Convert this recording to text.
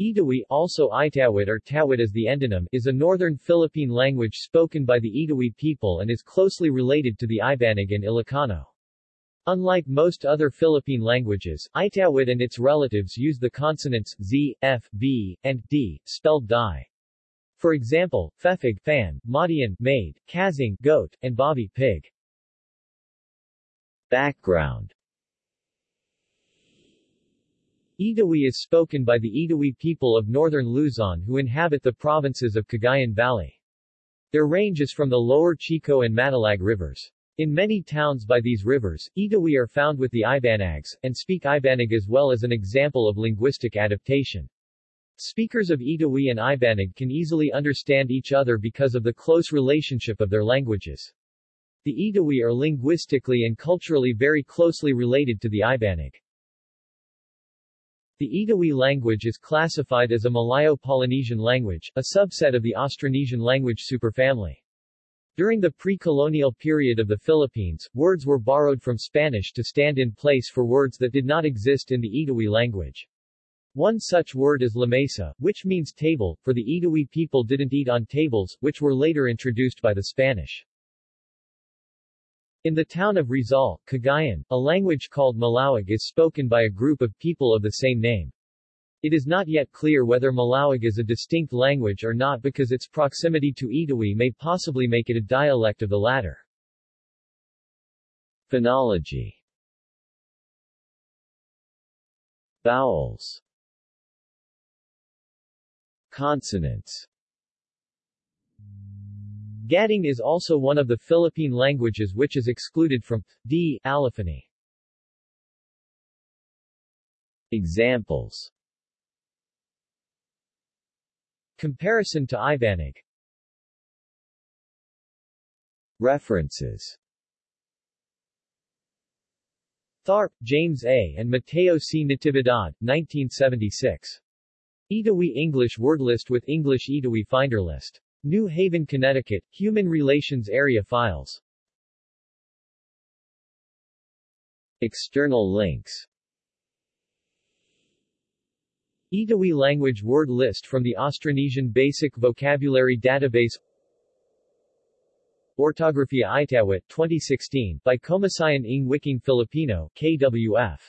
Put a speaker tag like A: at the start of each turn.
A: Itawis, also Itawit or Tawit as the endonym, is a northern Philippine language spoken by the Itawis people and is closely related to the Ibanag and Ilocano. Unlike most other Philippine languages, Itawis and its relatives use the consonants z, f, b, and d, spelled di. For example, fefig fan, madian maid, kazing goat, and bobby pig. Background Itawis is spoken by the Itawis people of northern Luzon who inhabit the provinces of Cagayan Valley. Their range is from the lower Chico and Matalag rivers. In many towns by these rivers, Itawis are found with the Ibanags, and speak Ibanag as well as an example of linguistic adaptation. Speakers of Itawis and Ibanag can easily understand each other because of the close relationship of their languages. The Itawis are linguistically and culturally very closely related to the Ibanag. The Itawis language is classified as a Malayo-Polynesian language, a subset of the Austronesian language superfamily. During the pre-colonial period of the Philippines, words were borrowed from Spanish to stand in place for words that did not exist in the Itawis language. One such word is lamesa, which means table, for the Itawis people didn't eat on tables, which were later introduced by the Spanish. In the town of Rizal, Cagayan, a language called Malawig is spoken by a group of people of the same name. It is not yet clear whether Malawig is a distinct language or not because its proximity to Itawis may possibly make it a dialect of the latter. Phonology Vowels Consonants Gading is also one of the Philippine languages which is excluded from D. allophony. Examples Comparison to Ibanag References Tharp, James A. and Mateo C. Natividad, 1976. Itawis English word list with English Itawis finder list. New Haven, Connecticut, Human Relations Area Files. External links. Itawis language word list from the Austronesian Basic Vocabulary Database. Ortographia Itawit 2016 by Komisyon ng Wikang Filipino KWF